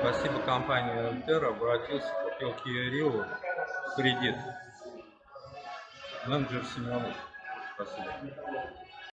Спасибо компании Альтера. Обратился, купил Kia Rio в кредит. Менеджер Семенов. Спасибо.